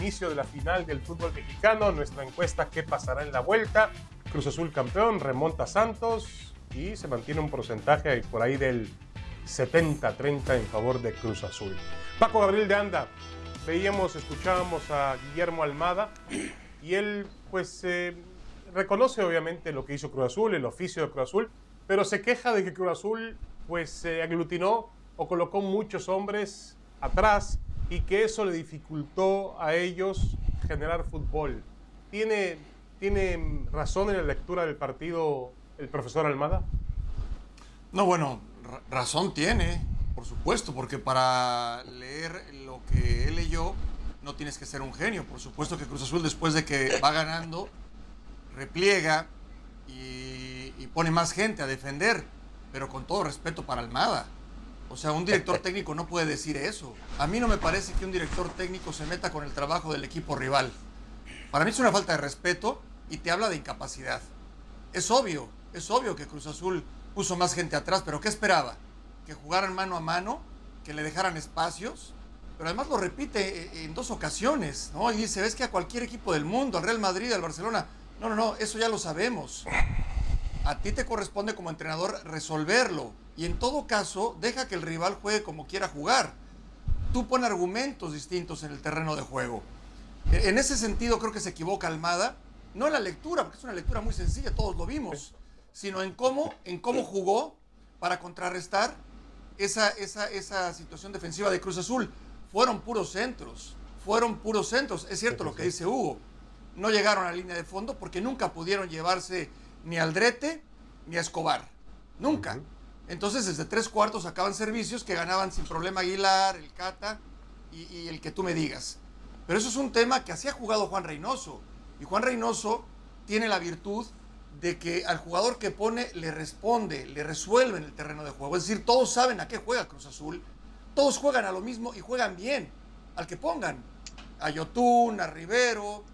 inicio de la final del fútbol mexicano, nuestra encuesta ¿Qué pasará en la vuelta? Cruz Azul campeón, remonta Santos y se mantiene un porcentaje por ahí del 70-30 en favor de Cruz Azul. Paco Gabriel de Anda, veíamos, escuchábamos a Guillermo Almada y él pues eh, reconoce obviamente lo que hizo Cruz Azul, el oficio de Cruz Azul, pero se queja de que Cruz Azul pues se aglutinó o colocó muchos hombres atrás y que eso le dificultó a ellos generar fútbol. ¿Tiene, ¿Tiene razón en la lectura del partido el profesor Almada? No, bueno, razón tiene, por supuesto, porque para leer lo que él leyó no tienes que ser un genio. Por supuesto que Cruz Azul después de que va ganando, repliega y, y pone más gente a defender, pero con todo respeto para Almada. O sea, un director técnico no puede decir eso. A mí no me parece que un director técnico se meta con el trabajo del equipo rival. Para mí es una falta de respeto y te habla de incapacidad. Es obvio, es obvio que Cruz Azul puso más gente atrás, pero ¿qué esperaba? Que jugaran mano a mano, que le dejaran espacios, pero además lo repite eh, en dos ocasiones, ¿no? Y dice, ves que a cualquier equipo del mundo, al Real Madrid, al Barcelona, no, no, no, eso ya lo sabemos. A ti te corresponde como entrenador resolverlo. Y en todo caso, deja que el rival juegue como quiera jugar. Tú pon argumentos distintos en el terreno de juego. E, en ese sentido creo que se equivoca Almada, no en la lectura, porque es una lectura muy sencilla, todos lo vimos, sino en cómo, en cómo jugó para contrarrestar esa, esa, esa situación defensiva de Cruz Azul. Fueron puros centros, fueron puros centros. Es cierto lo que dice Hugo, no llegaron a la línea de fondo porque nunca pudieron llevarse ni al Drete ni a Escobar. Nunca. Entonces, desde tres cuartos acaban servicios que ganaban sin problema Aguilar, el Cata y, y, el que tú me digas. Pero eso es un tema que así ha jugado Juan Reynoso. Y Juan Reynoso tiene la virtud de que al jugador que pone le responde, le resuelve en el terreno de juego. Es decir, todos saben a qué juega Cruz Azul, todos juegan a lo mismo y juegan bien, al que pongan. A Yotun, a Rivero,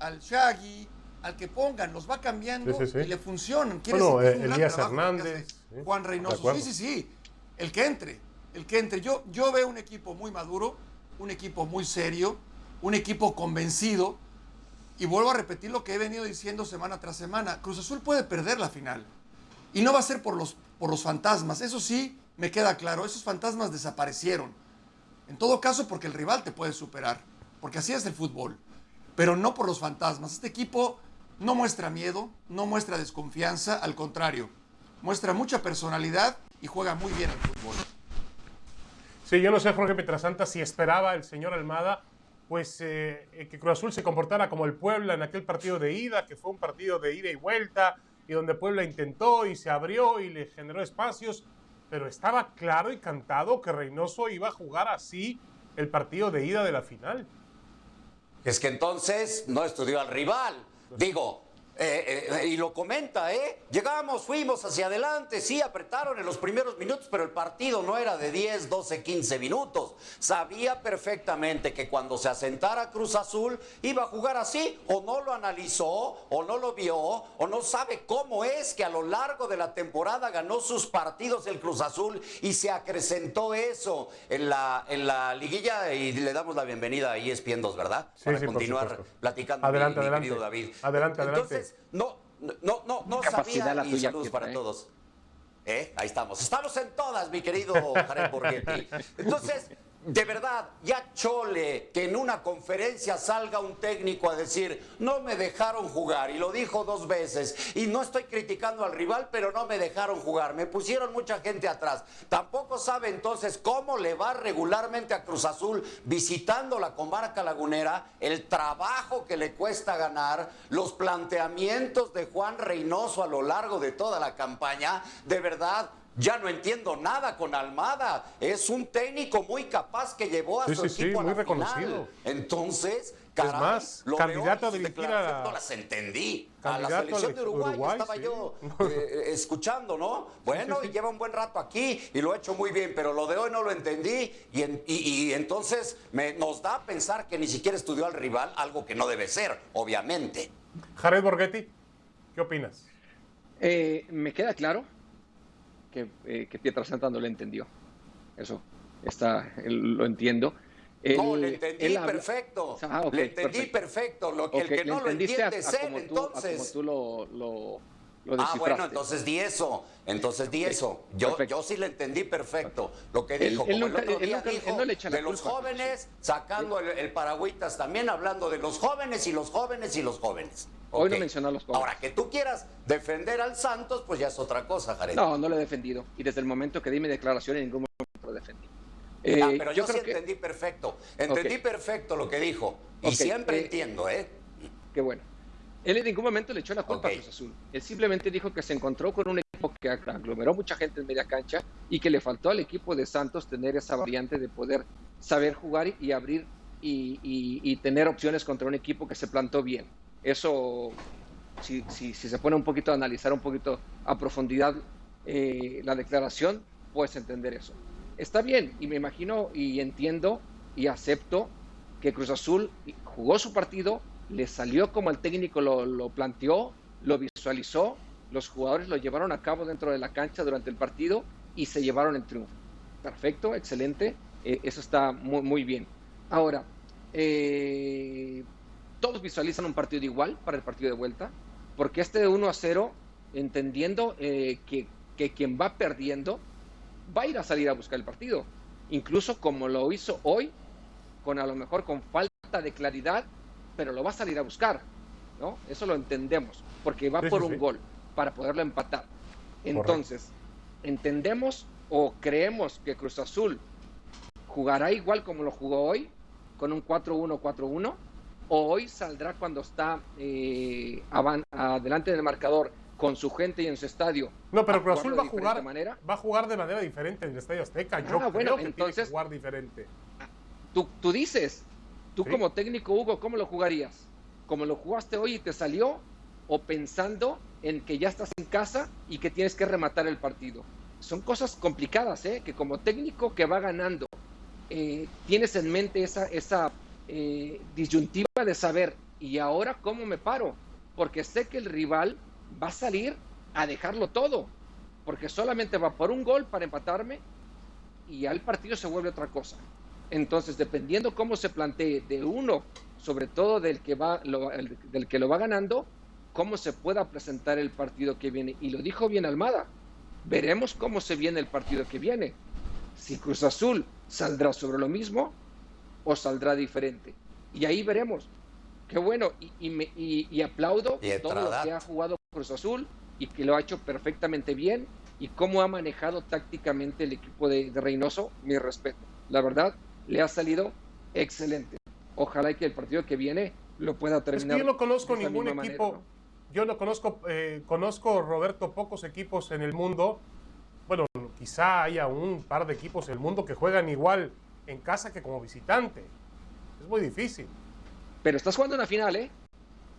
al Shaggy, al que pongan, los va cambiando Sí, sí, sí. y le funcionan. Quiere Bueno, es un eh, Elías Hernández, Juan Reynoso. Sí, sí, sí. El que entre, el que entre. Yo, yo veo un equipo muy maduro, un equipo muy serio, un equipo convencido. Y vuelvo a repetir lo que he venido diciendo semana tras semana. Cruz Azul puede perder la final. Y no va a ser por los, por los fantasmas. Eso sí, me queda claro. Esos fantasmas desaparecieron. En todo caso, porque el rival te puede superar. Porque así es el fútbol. Pero no por los fantasmas. Este equipo no muestra miedo, no muestra desconfianza. Al contrario, muestra mucha personalidad y juega muy bien al fútbol. Sí, yo no sé, Jorge Petrasanta, si esperaba el señor Almada, pues eh, eh, que Cruz Azul se comportara como el Puebla en aquel partido de ida, que fue un partido de ida y vuelta, y donde Puebla intentó y se abrió y le generó espacios, pero estaba claro y cantado que Reynoso iba a jugar así el partido de ida de la final. Es que entonces no estudió al rival. Digo, eh, eh, y lo comenta, ¿eh? Llegamos, fuimos hacia adelante, sí, apretaron en los primeros minutos, pero el partido no era de 10, 12, 15 minutos. Sabía perfectamente que cuando se asentara Cruz Azul iba a jugar así, o no lo analizó, o no lo vio, o no sabe cómo es que a lo largo de la temporada ganó sus partidos el Cruz Azul y se acrecentó eso en la, en la liguilla. Y le damos la bienvenida a ESPN 2, ¿verdad? Sí, Para sí, continuar platicando, Adelante, mi, mi adelante. querido David. Adelante, adelante. Entonces, no, no, no, no Capacidad sabía la y tuya, saludos para todos. ¿Eh? Ahí estamos. Estamos en todas, mi querido Jared Borghetti. Entonces, de verdad, ya chole que en una conferencia salga un técnico a decir, no me dejaron jugar, y lo dijo dos veces, y no estoy criticando al rival, pero no me dejaron jugar, me pusieron mucha gente atrás. Tampoco sabe entonces cómo le va regularmente a Cruz Azul visitando la comarca lagunera, el trabajo que le cuesta ganar, los planteamientos de Juan Reynoso a lo largo de toda la campaña, de verdad. Ya no entiendo nada con Almada. Es un técnico muy capaz que llevó a Sí, su sí, sí, equipo muy a la reconocido. final. Entonces, caray, más, lo candidato veo a dirigir No las entendí. A la selección de Uruguay, Uruguay, estaba sí. yo eh, escuchando, ¿no? Bueno, sí, y sí. lleva un buen rato aquí y lo ha hecho muy bien, pero lo de hoy no lo entendí y, en- y- y entonces me, nos da a pensar que ni siquiera estudió al rival, algo que no debe ser, obviamente. Jared Borghetti, ¿qué opinas? Eh, me queda claro que, eh, que Pietrasanta no lo entendió. Eso está, él- lo entiendo. no, le entendí perfecto. Ah, le entendí perfecto. Lo, El que no lo entiende es él, entonces. como tú lo, lo, Ah, bueno, entonces di eso. Entonces di eso. Yo, yo sí le entendí perfecto. Lo que dijo, como el otro día dijo, de los jóvenes, sacando el, el, paragüitas, también hablando de los jóvenes y los jóvenes y los jóvenes. Hoy no mencionó a los jóvenes. Ahora, que tú quieras defender al Santos, pues ya es otra cosa, Jared. No, no lo he defendido. Y desde el momento que di mi declaración, en ningún momento lo defendí. Ah, eh, pero yo, sí entendí perfecto. Entendí perfecto lo que dijo. Y siempre eh, entiendo, ¿eh? Qué bueno. Él en ningún momento le echó la culpa a Cruz Azul. Él simplemente dijo que se encontró con un equipo que aglomeró mucha gente en media cancha y que le faltó al equipo de Santos tener esa variante de poder saber jugar y abrir y, tener opciones contra un equipo que se plantó bien. Eso, si, se pone un poquito a analizar un poquito a profundidad eh, la declaración, puedes entender eso está bien y me imagino y entiendo y acepto que Cruz Azul jugó su partido, le salió como el técnico lo, planteó, lo visualizó, los jugadores lo llevaron a cabo dentro de la cancha durante el partido y se llevaron el triunfo. Perfecto, excelente, eh, eso está muy, muy bien. Ahora, eh, todos visualizan un partido igual para el partido de vuelta, porque este de 1 a 0, entendiendo eh, que, que quien va perdiendo va a ir a salir a buscar el partido. Incluso como lo hizo hoy, con a lo mejor con falta de claridad, pero lo va a salir a buscar. ¿no? Eso lo entendemos, porque va por un gol para poderlo empatar. Entonces, entendemos o creemos que Cruz Azul jugará igual como lo jugó hoy, con un 4-1-4-1, o hoy saldrá cuando está eh, adelante del marcador con su gente y en su estadio. No, pero Cruz Azul va a jugar manera. va a jugar de manera diferente en el Estadio Azteca. Yo ah, creo que entonces, tiene que jugar diferente. Tú, tú dices, tú como técnico Hugo, ¿cómo lo jugarías? ¿Como lo jugaste hoy y te salió? ¿O pensando en que ya estás en casa y que tienes que rematar el partido? Son cosas complicadas, ¿eh? Que como técnico que va ganando, eh, tienes en mente esa, esa eh, disyuntiva de saber, ¿y ahora cómo me paro? Porque sé que el rival va a salir a dejarlo todo, porque solamente va por un gol para empatarme y ya el partido se vuelve otra cosa. Entonces, dependiendo cómo se plantee de uno, sobre todo del que va del que lo va ganando, cómo se pueda presentar el partido que viene. Y lo dijo bien Almada. Veremos cómo se viene el partido que viene. Si Cruz Azul saldrá sobre lo mismo o saldrá diferente. Y ahí veremos. Qué bueno. Y, y, aplaudo todo lo que ha jugado Cruz Azul y que lo ha hecho perfectamente bien y cómo ha manejado tácticamente el equipo de, Reynoso, mi respeto. La verdad, le ha salido excelente. Ojalá que el partido que viene lo pueda terminar. yo no conozco ningún equipo, yo no conozco, eh, conozco, Roberto, pocos equipos en el mundo. Bueno, quizá haya un par de equipos en el mundo que juegan igual en casa que como visitante. Es muy difícil. Pero estás jugando una final, ¿eh?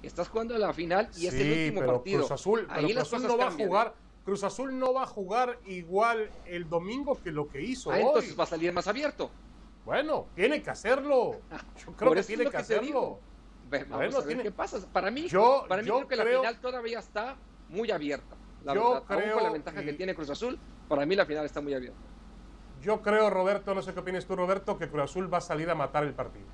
Estás jugando la final y es el último pero partido. Cruz Azul, Cruz Azul no va a jugar. Cruz Azul no va a jugar igual el domingo que lo que hizo ah, Entonces va a salir más abierto. Bueno, tiene que hacerlo. Yo creo que tiene que, hacerlo. Vamos a ver qué pasa. Para mí, yo, para mí creo que la final todavía está muy abierta. La yo Creo con la ventaja que tiene Cruz Azul, para mí la final está muy abierta. Yo creo, Roberto, no sé qué opinas tú, Roberto, que Cruz Azul va a salir a matar el partido.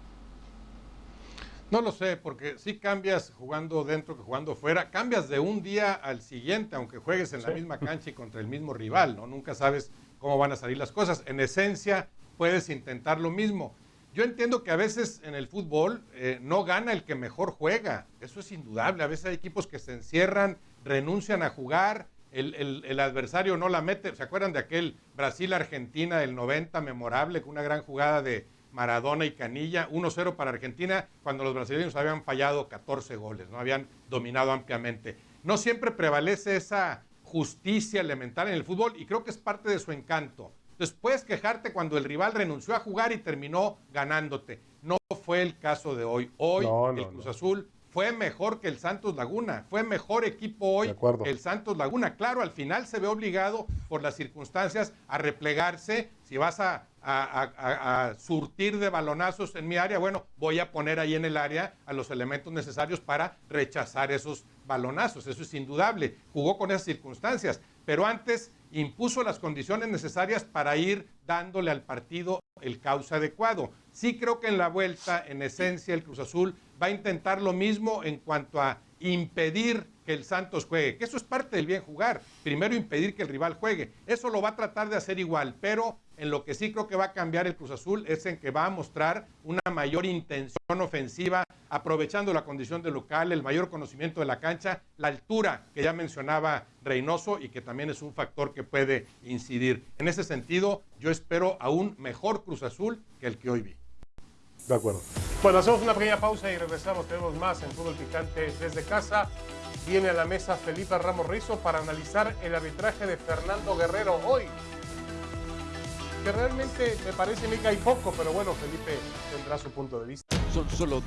No lo sé, porque si cambias jugando dentro que jugando fuera, cambias de un día al siguiente, aunque juegues en la misma cancha y contra el mismo rival, ¿no? Nunca sabes cómo van a salir las cosas. En esencia, puedes intentar lo mismo. Yo entiendo que a veces en el fútbol eh, no gana el que mejor juega, eso es indudable. A veces hay equipos que se encierran, renuncian a jugar, el, el adversario no la mete. ¿Se acuerdan de aquel Brasil-Argentina del 90 memorable, con una gran jugada de Maradona y Canilla, 1-0 para Argentina, cuando los brasileños habían fallado 14 goles, no habían dominado ampliamente. No siempre prevalece esa justicia elemental en el fútbol y creo que es parte de su encanto. Entonces puedes quejarte cuando el rival renunció a jugar y terminó ganándote. No fue el caso de hoy. Hoy el Cruz Azul fue mejor que el Santos Laguna, fue mejor equipo hoy el Santos Laguna. Claro, al final se ve obligado por las circunstancias a replegarse. Si vas a, surtir de balonazos en mi área, bueno, voy a poner ahí en el área a los elementos necesarios para rechazar esos balonazos. Eso es indudable. Jugó con esas circunstancias. Pero antes impuso las condiciones necesarias para ir dándole al partido el cauce adecuado. Sí creo que en la vuelta, en esencia, el Cruz Azul va a intentar lo mismo en cuanto a impedir el Santos juegue, que eso es parte del bien jugar. Primero impedir que el rival juegue. Eso lo va a tratar de hacer igual, pero en lo que sí creo que va a cambiar el Cruz Azul es en que va a mostrar una mayor intención ofensiva, aprovechando la condición de local, el mayor conocimiento de la cancha, la altura que ya mencionaba Reynoso y que también es un factor que puede incidir. En ese sentido, yo espero a un mejor Cruz Azul que el que hoy vi. De acuerdo. Bueno, hacemos una pequeña pausa y regresamos. Tenemos más en Fútbol Picante desde casa. Viene a la mesa Felipe Ramos Rizo para analizar el arbitraje de Fernando Guerrero hoy. Que realmente me parece me cae poco, pero bueno, Felipe tendrá su punto de vista. Son solo